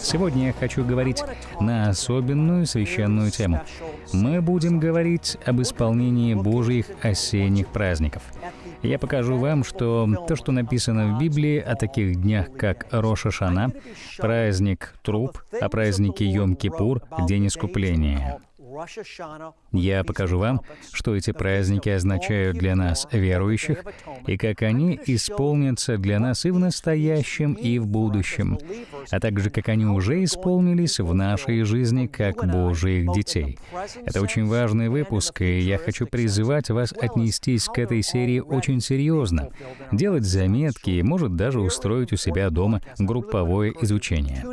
Сегодня я хочу говорить на особенную священную тему. Мы будем говорить об исполнении Божьих осенних праздников. Я покажу вам, что то, что написано в Библии о таких днях, как Роша Шана, праздник Труп, о празднике Йом-Кипур, День Искупления, я покажу вам, что эти праздники означают для нас, верующих, и как они исполнятся для нас и в настоящем, и в будущем, а также как они уже исполнились в нашей жизни как Божьих детей. Это очень важный выпуск, и я хочу призывать вас отнестись к этой серии очень серьезно, делать заметки и, может, даже устроить у себя дома групповое изучение.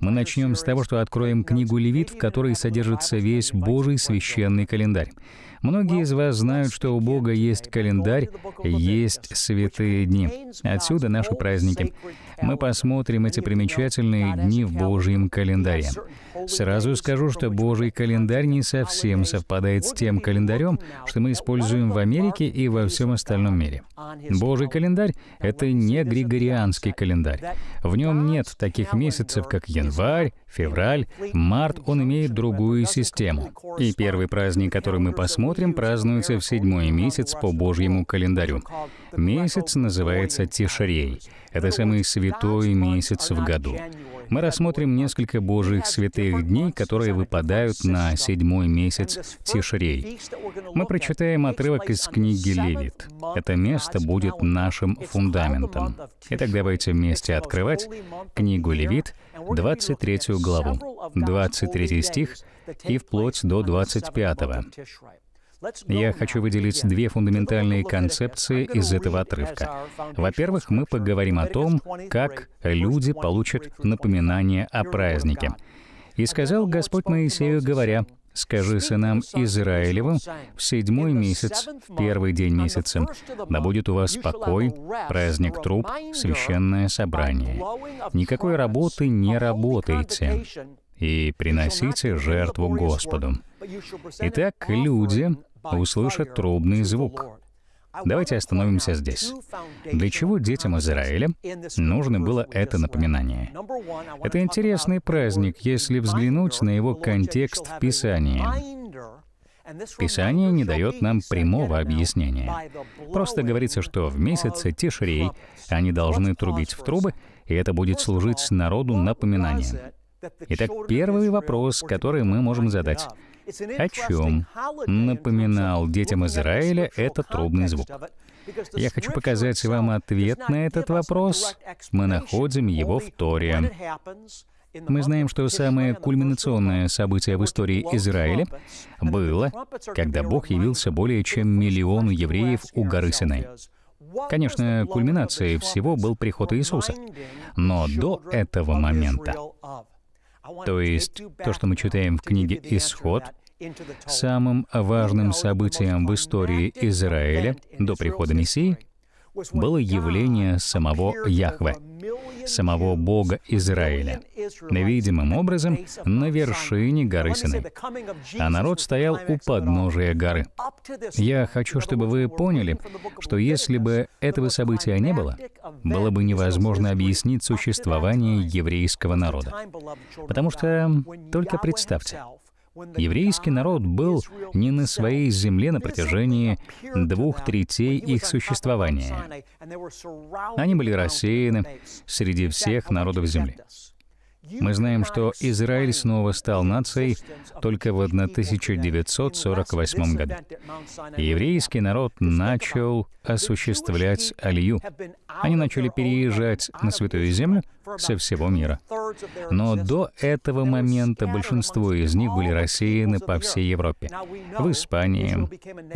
Мы начнем с того, что откроем книгу Левит, в которой содержится весь Божий священный календарь. Многие из вас знают, что у Бога есть календарь, есть святые дни. Отсюда наши праздники. Мы посмотрим эти примечательные дни в Божьем календаре. Сразу скажу, что Божий календарь не совсем совпадает с тем календарем, что мы используем в Америке и во всем остальном мире. Божий календарь — это не григорианский календарь. В нем нет таких месяцев, как январь, февраль, март, он имеет другую систему. И первый праздник, который мы посмотрим, празднуется в седьмой месяц по Божьему календарю. Месяц называется Тишарей. Это самый святой месяц в году. Мы рассмотрим несколько Божьих святых дней, которые выпадают на седьмой месяц Тишрей. Мы прочитаем отрывок из книги Левит. Это место будет нашим фундаментом. Итак, давайте вместе открывать книгу Левит, 23 главу, 23 стих и вплоть до 25. Я хочу выделить две фундаментальные концепции из этого отрывка. Во-первых, мы поговорим о том, как люди получат напоминание о празднике. «И сказал Господь Моисею, говоря, «Скажи сынам Израилевым в седьмой месяц, в первый день месяца, да будет у вас покой, праздник труп, священное собрание. Никакой работы не работайте, и приносите жертву Господу». Итак, люди услышат трубный звук. Давайте остановимся здесь. Для чего детям Израиля нужно было это напоминание? Это интересный праздник, если взглянуть на его контекст в Писании. Писание не дает нам прямого объяснения. Просто говорится, что в месяце Тишрей они должны трубить в трубы, и это будет служить народу напоминанием. Итак, первый вопрос, который мы можем задать — о чем напоминал детям Израиля этот трубный звук? Я хочу показать вам ответ на этот вопрос. Мы находим его в Торе. Мы знаем, что самое кульминационное событие в истории Израиля было, когда Бог явился более чем миллиону евреев у горы Синай. Конечно, кульминацией всего был приход Иисуса. Но до этого момента то есть то, что мы читаем в книге «Исход», самым важным событием в истории Израиля до прихода Мессии было явление самого Яхве, самого Бога Израиля, видимым образом на вершине горы Синай. А народ стоял у подножия горы. Я хочу, чтобы вы поняли, что если бы этого события не было, было бы невозможно объяснить существование еврейского народа. Потому что, только представьте, Еврейский народ был не на своей земле на протяжении двух третей их существования. Они были рассеяны среди всех народов земли. Мы знаем, что Израиль снова стал нацией только в 1948 году. еврейский народ начал осуществлять алию. Они начали переезжать на Святую Землю со всего мира. Но до этого момента большинство из них были рассеяны по всей Европе. В Испании,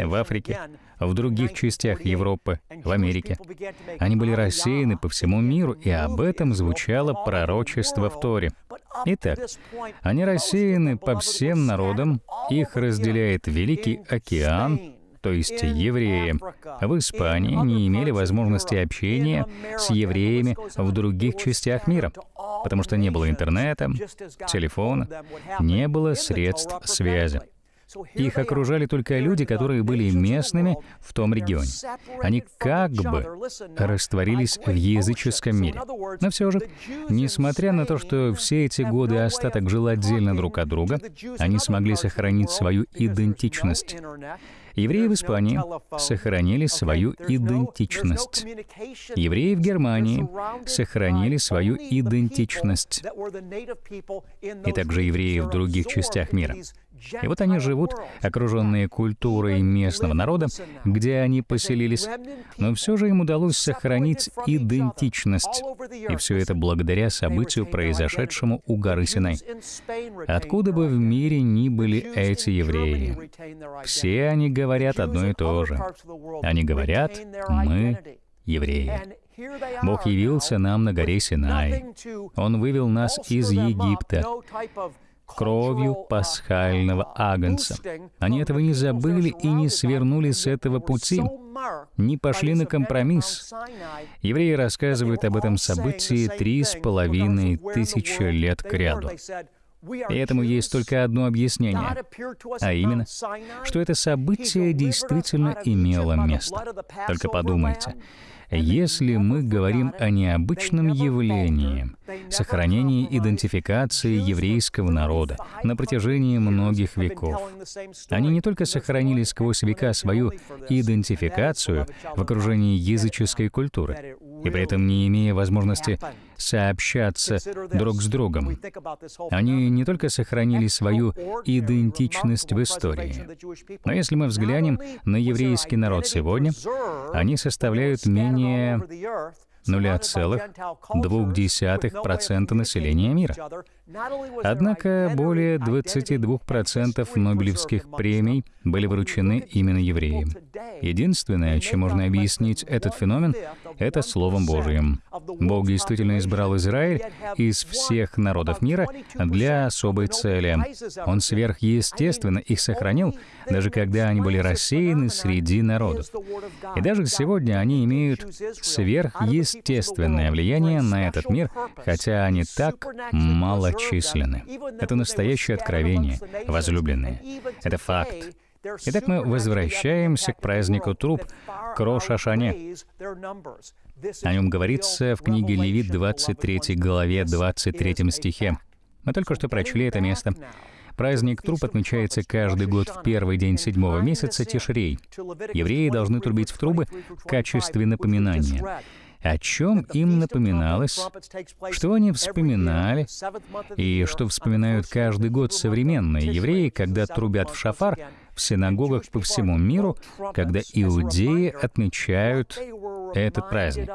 в Африке, в других частях Европы, в Америке. Они были рассеяны по всему миру, и об этом звучало пророчество в Торе. Итак, они рассеяны по всем народам, их разделяет Великий океан, то есть евреи, в Испании не имели возможности общения с евреями в других частях мира, потому что не было интернета, телефона, не было средств связи. Их окружали только люди, которые были местными в том регионе. Они как бы растворились в языческом мире. Но все же, несмотря на то, что все эти годы остаток жил отдельно друг от друга, они смогли сохранить свою идентичность. Евреи в Испании сохранили свою идентичность. Евреи в Германии сохранили свою идентичность. И также евреи в других частях мира. И вот они живут, окруженные культурой местного народа, где они поселились, но все же им удалось сохранить идентичность. И все это благодаря событию, произошедшему у горы Синай. Откуда бы в мире ни были эти евреи, все они говорят одно и то же. Они говорят, мы евреи. Бог явился нам на горе Синай. Он вывел нас из Египта кровью пасхального агнца. Они этого не забыли и не свернули с этого пути, не пошли на компромисс. Евреи рассказывают об этом событии три с половиной тысячи лет к ряду. И этому есть только одно объяснение, а именно, что это событие действительно имело место. Только подумайте, если мы говорим о необычном явлении, сохранении идентификации еврейского народа на протяжении многих веков, они не только сохранили сквозь века свою идентификацию в окружении языческой культуры, и при этом не имея возможности сообщаться друг с другом. Они не только сохранили свою идентичность в истории, но если мы взглянем на еврейский народ сегодня, они составляют менее 0,2% населения мира. Однако более 22% Нобелевских премий были вручены именно евреям. Единственное, чем можно объяснить этот феномен, это Словом Божьим. Бог действительно избрал Израиль из всех народов мира для особой цели. Он сверхъестественно их сохранил, даже когда они были рассеяны среди народов. И даже сегодня они имеют сверхъестественное влияние на этот мир, хотя они так мало численны. Это настоящее откровение, возлюбленные. Это факт. Итак, мы возвращаемся к празднику труп, к Рошашане. О нем говорится в книге Левит 23 главе 23 стихе. Мы только что прочли это место. Праздник труп отмечается каждый год в первый день седьмого месяца Тишрей. Евреи должны трубить в трубы в качестве напоминания о чем им напоминалось, что они вспоминали, и что вспоминают каждый год современные евреи, когда трубят в шафар в синагогах по всему миру, когда иудеи отмечают этот праздник.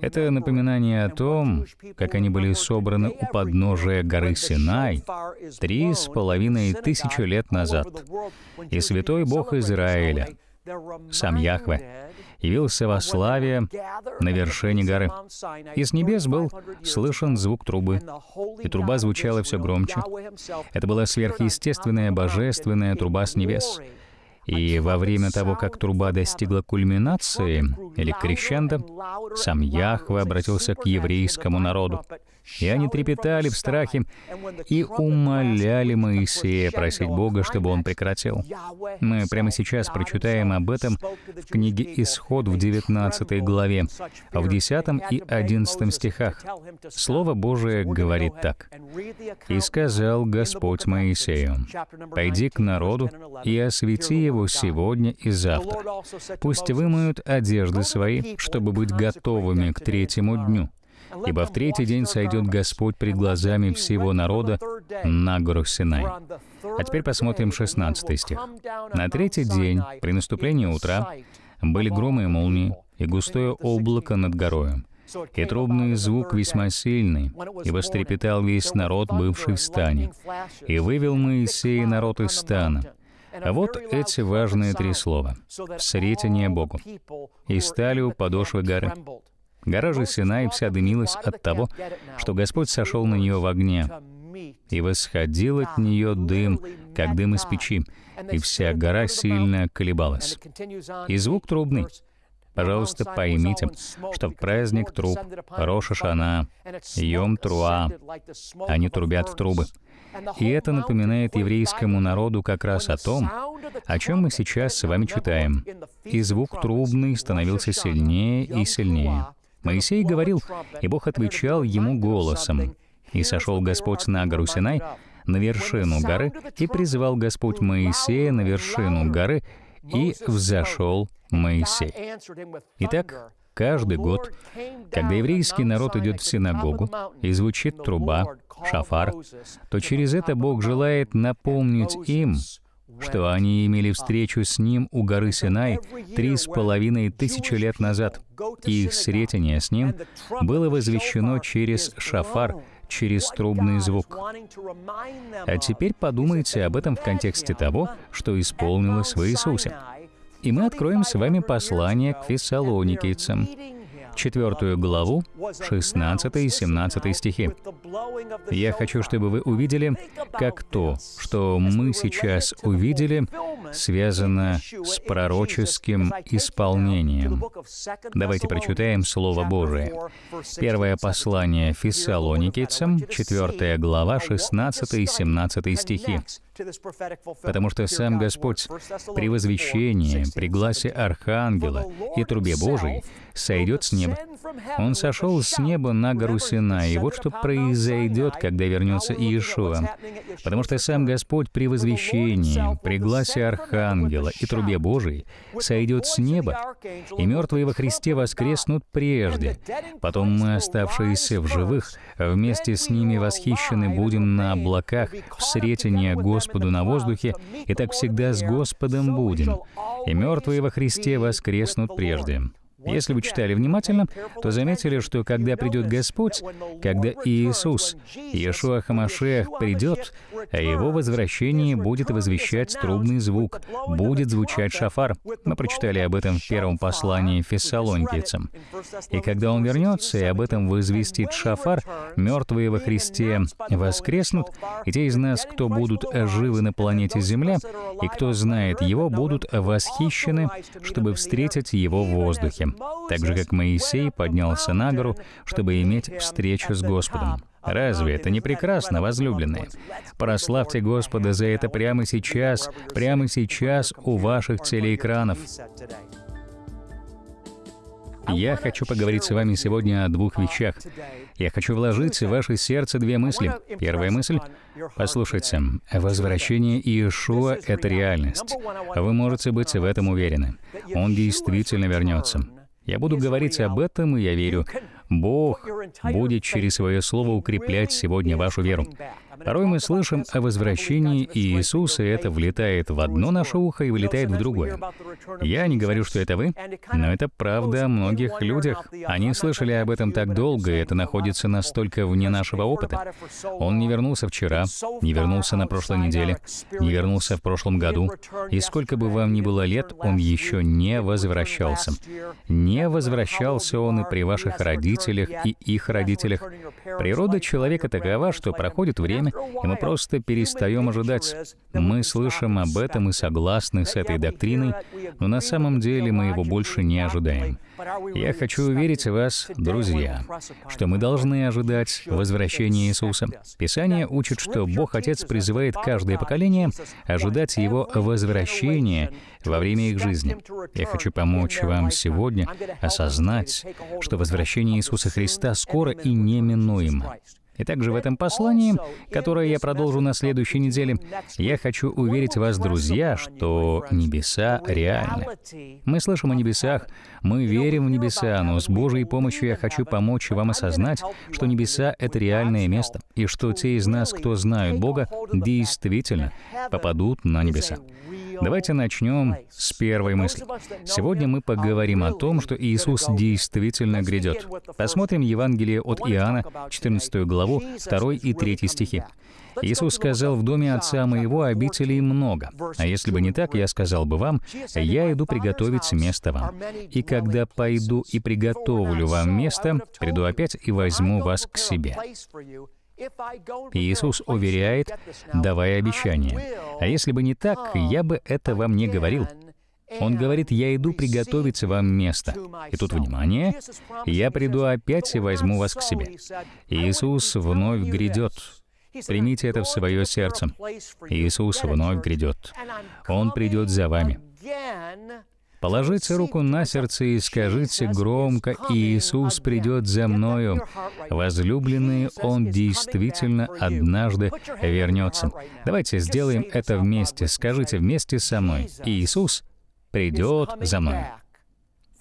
Это напоминание о том, как они были собраны у подножия горы Синай три с половиной тысячи лет назад. И святой Бог Израиля, сам Яхве, явился во славе на вершине горы. И с небес был слышен звук трубы, и труба звучала все громче. Это была сверхъестественная божественная труба с небес. И во время того, как труба достигла кульминации, или крещенда, сам Яхве обратился к еврейскому народу. И они трепетали в страхе и умоляли Моисея просить Бога, чтобы он прекратил. Мы прямо сейчас прочитаем об этом в книге «Исход» в 19 главе, в 10 и 11 стихах. Слово Божие говорит так. «И сказал Господь Моисею, «Пойди к народу и освети его сегодня и завтра. Пусть вымоют одежды свои, чтобы быть готовыми к третьему дню, ибо в третий день сойдет Господь пред глазами всего народа на гору Синай. А теперь посмотрим 16 стих. «На третий день, при наступлении утра, были громы и молнии, и густое облако над горою, и трубный звук весьма сильный, и вострепетал весь народ, бывший в стане. И вывел Моисей народ из стана. А вот эти важные три слова. «Встретение Богу». «И стали у подошвы горы». Гора же Синай вся дымилась от того, что Господь сошел на нее в огне, и восходил от нее дым, как дым из печи, и вся гора сильно колебалась. И звук трубный. Пожалуйста, поймите, что в праздник труб Роша Шана, Йом Труа, они трубят в трубы. И это напоминает еврейскому народу как раз о том, о чем мы сейчас с вами читаем. И звук трубный становился сильнее и сильнее. Моисей говорил, и Бог отвечал ему голосом. «И сошел Господь на гору Синай, на вершину горы, и призвал Господь Моисея на вершину горы, и взошел Моисей». Итак, каждый год, когда еврейский народ идет в синагогу и звучит труба, шафар, то через это Бог желает напомнить им, что они имели встречу с Ним у горы Синай три с половиной тысячи лет назад, и их встретение с Ним было возвещено через шафар, через трубный звук. А теперь подумайте об этом в контексте того, что исполнилось в Иисусе. И мы откроем с вами послание к фессалоникийцам, четвертую главу, 16 и 17 стихи. Я хочу, чтобы вы увидели, как то, что мы сейчас увидели, связано с пророческим исполнением. Давайте прочитаем Слово Божие. Первое послание Фессалоникийцам, 4 глава, 16 и 17 стихи. Потому что сам Господь при возвещении, при гласе Архангела и трубе Божией сойдет с неба. Он сошел с неба на гору Сина, и вот что произойдет, когда вернется Иешуа. Потому что сам Господь при возвещении, при гласе Архангела и трубе Божией сойдет с неба, и мертвые во Христе воскреснут прежде. Потом мы, оставшиеся в живых, вместе с ними восхищены будем на облаках в сретение Господу на воздухе, и так всегда с Господом будем. И мертвые во Христе воскреснут прежде. Если вы читали внимательно, то заметили, что когда придет Господь, когда Иисус, Иешуа Хамашех, придет, о его возвращении будет возвещать трубный звук, будет звучать шафар. Мы прочитали об этом в первом послании фессалоникийцам. И когда он вернется и об этом возвестит шафар, мертвые во Христе воскреснут, и те из нас, кто будут живы на планете Земля, и кто знает его, будут восхищены, чтобы встретить его в воздухе так же, как Моисей поднялся на гору, чтобы иметь встречу с Господом. Разве это не прекрасно, возлюбленные? Прославьте Господа за это прямо сейчас, прямо сейчас у ваших телеэкранов. Я хочу поговорить с вами сегодня о двух вещах. Я хочу вложить в ваше сердце две мысли. Первая мысль — послушайте, возвращение Иешуа — это реальность. Вы можете быть в этом уверены. Он действительно вернется. Я буду говорить об этом, и я верю, Бог будет через свое слово укреплять сегодня вашу веру. Порой мы слышим о возвращении Иисуса, и это влетает в одно наше ухо и вылетает в другое. Я не говорю, что это вы, но это правда о многих людях. Они слышали об этом так долго, и это находится настолько вне нашего опыта. Он не вернулся вчера, не вернулся на прошлой неделе, не вернулся в прошлом году. И сколько бы вам ни было лет, он еще не возвращался. Не возвращался он и при ваших родителях, и их родителях. Природа человека такова, что проходит время, и мы просто перестаем ожидать. Мы слышим об этом и согласны с этой доктриной, но на самом деле мы его больше не ожидаем. Я хочу уверить вас, друзья, что мы должны ожидать возвращения Иисуса. Писание учит, что Бог Отец призывает каждое поколение ожидать Его возвращения во время их жизни. Я хочу помочь вам сегодня осознать, что возвращение Иисуса Христа скоро и неминуемо. И также в этом послании, которое я продолжу на следующей неделе, я хочу уверить вас, друзья, что небеса реальны. Мы слышим о небесах, мы верим в небеса, но с Божьей помощью я хочу помочь вам осознать, что небеса — это реальное место, и что те из нас, кто знают Бога, действительно попадут на небеса. Давайте начнем с первой мысли. Сегодня мы поговорим о том, что Иисус действительно грядет. Посмотрим Евангелие от Иоанна, 14 главу, 2 и 3 стихи. Иисус сказал, «В доме Отца Моего обителей много, а если бы не так, я сказал бы вам, я иду приготовить место вам. И когда пойду и приготовлю вам место, приду опять и возьму вас к себе». Иисус уверяет, давая обещание. А если бы не так, я бы это вам не говорил. Он говорит, «Я иду приготовить вам место». И тут, внимание, «Я приду опять и возьму вас к себе». Иисус вновь грядет. Примите это в свое сердце. Иисус вновь грядет. Он придет за вами. Положите руку на сердце и скажите громко, «Иисус придет за мною». Возлюбленный, Он действительно однажды вернется. Давайте сделаем это вместе. Скажите вместе со мной, «Иисус придет за мной».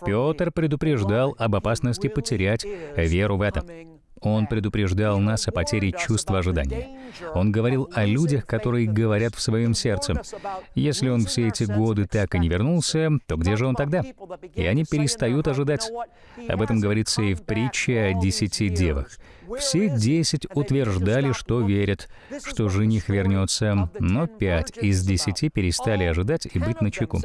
Петр предупреждал об опасности потерять веру в это. Он предупреждал нас о потере чувства ожидания. Он говорил о людях, которые говорят в своем сердце. Если он все эти годы так и не вернулся, то где же он тогда? И они перестают ожидать. Об этом говорится и в притче о десяти девах. Все десять утверждали, что верят, что жених вернется, но пять из десяти перестали ожидать и быть начеку.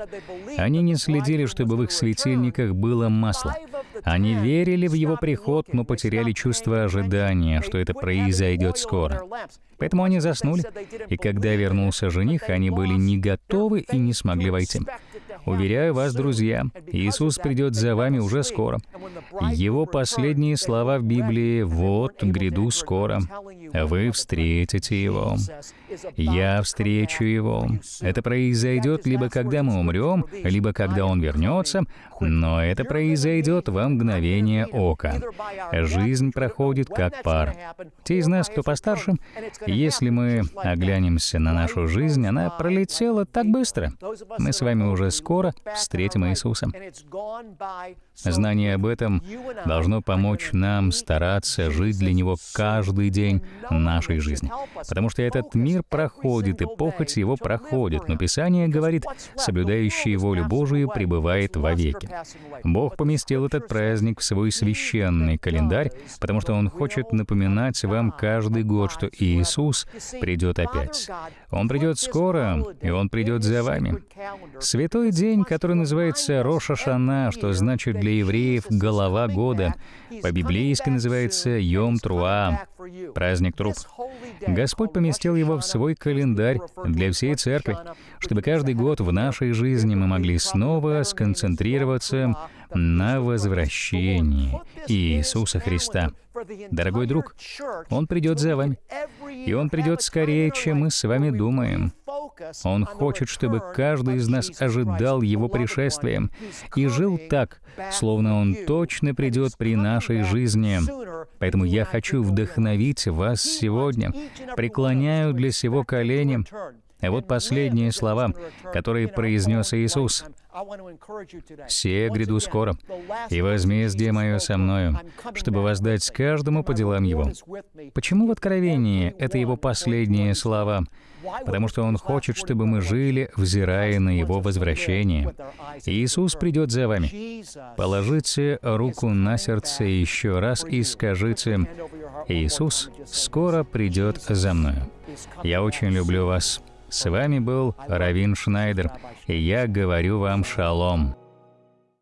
Они не следили, чтобы в их светильниках было масло. Они верили в его приход, но потеряли чувство ожидания, что это произойдет скоро. Поэтому они заснули, и когда вернулся жених, они были не готовы и не смогли войти. Уверяю вас, друзья, Иисус придет за вами уже скоро. Его последние слова в Библии «Вот, гряду скоро, вы встретите Его». «Я встречу Его». Это произойдет либо когда мы умрем, либо когда Он вернется, но это произойдет во мгновение ока. Жизнь проходит как пар. Те из нас, кто постарше, если мы оглянемся на нашу жизнь, она пролетела так быстро. Мы с вами уже скоро встретим Иисуса. Знание об этом должно помочь нам стараться жить для Него каждый день нашей жизни. Потому что этот мир проходит, и похоть его проходит, но Писание говорит, соблюдающий волю Божию пребывает вовеки. Бог поместил этот праздник в свой священный календарь, потому что Он хочет напоминать вам каждый год, что Иисус придет опять. Он придет скоро, и Он придет за вами. Святой день, который называется Роша Шана, что значит для евреев «голова года», по-библейски называется Йом Труа, праздник труп. Господь поместил его в свой календарь для всей церкви, чтобы каждый год в нашей жизни мы могли снова сконцентрироваться на возвращении Иисуса Христа. Дорогой друг, Он придет за вами, и Он придет скорее, чем мы с вами думаем. Он хочет, чтобы каждый из нас ожидал Его пришествия и жил так, словно Он точно придет при нашей жизни. Поэтому я хочу вдохновить вас сегодня. Преклоняю для сего колени. А вот последние слова, которые произнес Иисус. «Все гряду скоро, и возмездие мое со мною, чтобы воздать каждому по делам его». Почему в Откровении это его последние слова? Потому что он хочет, чтобы мы жили, взирая на его возвращение. Иисус придет за вами. Положите руку на сердце еще раз и скажите, «Иисус скоро придет за мною». Я очень люблю вас. С вами был Равин Шнайдер, и я говорю вам шалом.